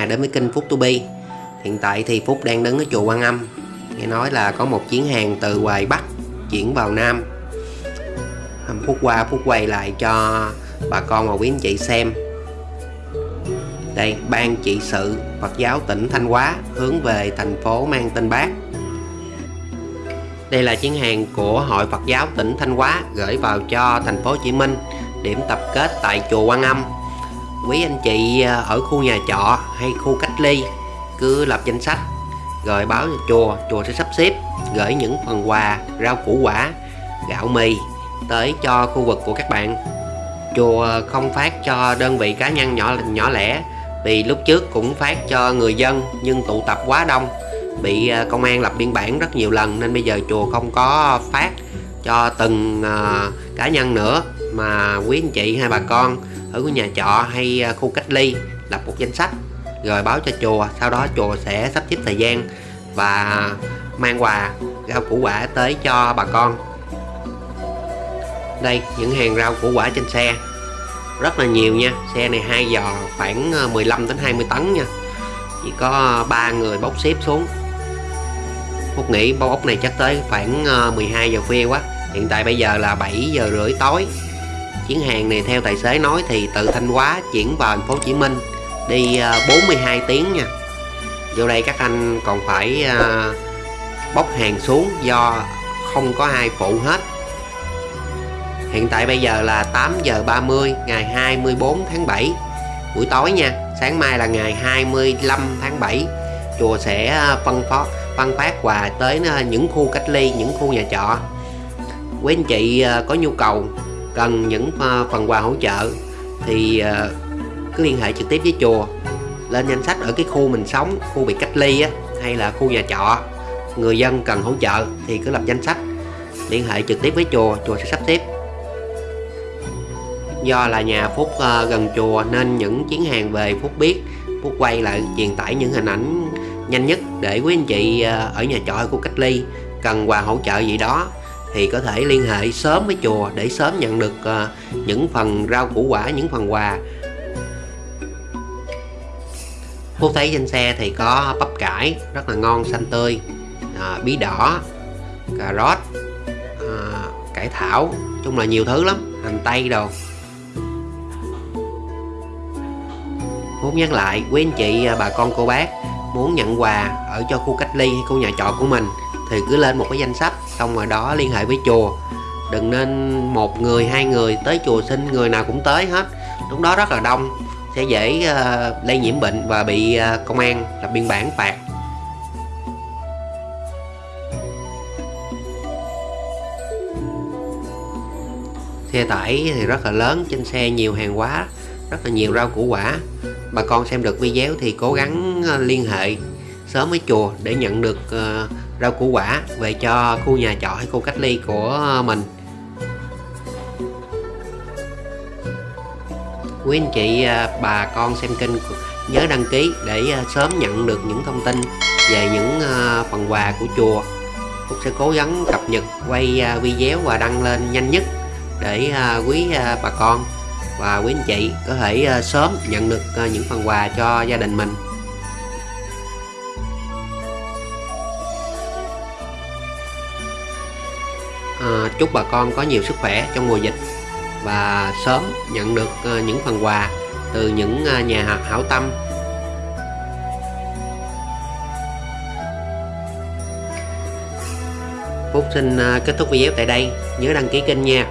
nhà đến với kênh Phúc To Be. Hiện tại thì Phúc đang đứng ở chùa Quan Âm. Nghe nói là có một chuyến hàng từ ngoài Bắc chuyển vào Nam. Phúc qua Phúc quay lại cho bà con và quý anh chị xem. Đây, Ban trị sự Phật giáo tỉnh Thanh Hóa hướng về thành phố mang tên Bác. Đây là chuyến hàng của Hội Phật giáo tỉnh Thanh Hóa gửi vào cho thành phố Hồ Chí Minh điểm tập kết tại chùa Quan Âm quý anh chị à, ở khu nhà trọ hay khu cách ly cứ lập danh sách rồi báo cho chùa chùa sẽ sắp xếp gửi những phần quà rau củ quả gạo mì tới cho khu vực của các bạn. Chùa không phát cho đơn vị cá nhân nhỏ nhỏ lẻ vì lúc trước cũng phát cho người dân nhưng tụ tập quá đông bị à, công an lập biên bản rất nhiều lần nên bây giờ chùa không có phát cho từng uh, cá nhân nữa mà quý anh chị hay bà con ở nhà trọ hay à, khu cách ly lập một danh sách rồi báo cho chùa. Sau đó chùa sẽ sắp xếp thời gian và mang quà, rau củ quả tới cho bà con. Đây, những hàng rau củ quả trên xe. Rất là nhiều nha. Xe này hai giò khoảng à, 15 đến 20 tấn nha. Chỉ có ba người bốc xếp xuống. Phúc nghĩ bao ốc này chắc tới khoảng à, 12 giờ khuya quá. Hiện tại bây giờ là 7 giờ rưỡi tối chuyến hàng này theo tài xế nói thì từ Thanh Hóa chuyển vào thành phố Hồ Chí Minh, đi ờ, 42 tiếng nha. Vô đây các anh còn phải ờ, bốc hàng xuống do không có ai phụ hết. Hiện tại bây giờ là 8 giờ 30 ngày 24 tháng 7 buổi tối nha. Sáng mai là ngày 25 tháng 7 chùa sẽ ờ, phân phát phân phát quà tới những khu cách ly, những khu nhà trọ. Quý anh chị có nhu cầu cần những phần quà hỗ trợ thì ờ, cứ liên hệ trực tiếp với chùa. Lên danh sách ở cái khu mình sống khu bị cách ly á, hay là khu nhà trọ người dân cần hỗ trợ thì cứ lập danh sách. Liên hệ trực tiếp với chùa chùa sẽ sắp xếp. Do là nhà Phúc ờ, gần chùa nên những chuyến hàng về Phúc biết. Phúc quay lại truyền tải những hình ảnh nhanh nhất để quý anh chị ờ, ở nhà trọ của khu cách ly cần quà hỗ trợ gì đó thì có thể liên hệ sớm với chùa để sớm nhận được uh, những phần rau củ quả những phần quà. Phúc thấy trên xe thì có bắp cải rất là ngon xanh tươi à, bí đỏ cà rốt à, cải thảo chung là nhiều thứ lắm hành tây đồ. Phúc nhắc lại quý anh chị bà con cô bác muốn nhận quà ở cho khu cách ly hay khu nhà trọ của mình thì cứ lên một cái danh sách xong rồi đó liên hệ với chùa. Đừng nên một người hai người tới chùa xin người nào cũng tới hết. Lúc đó rất là đông sẽ dễ uh, lây nhiễm bệnh và bị uh, công an lập biên bản phạt. Xe tải thì rất là lớn trên xe nhiều hàng hóa rất là nhiều rau củ quả. Bà con xem được video thì cố gắng ờ, liên hệ sớm với chùa để nhận được ờ, rau củ quả về cho khu nhà trọ hay khu cách ly của mình. Quý anh chị ờ, bà con xem kênh nhớ đăng ký để ờ, sớm nhận được những thông tin về những phần quà của chùa. Phúc sẽ cố gắng cập nhật, quay video và đăng lên nhanh nhất để quý bà con và quý anh chị có thể sớm nhận được những phần quà cho gia đình mình. À, chúc bà con có nhiều sức khỏe trong mùa dịch và sớm nhận được à, những phần quà từ những à, nhà hảo tâm. Phúc xin kết thúc video tại đây. Nhớ đăng ký kênh nha.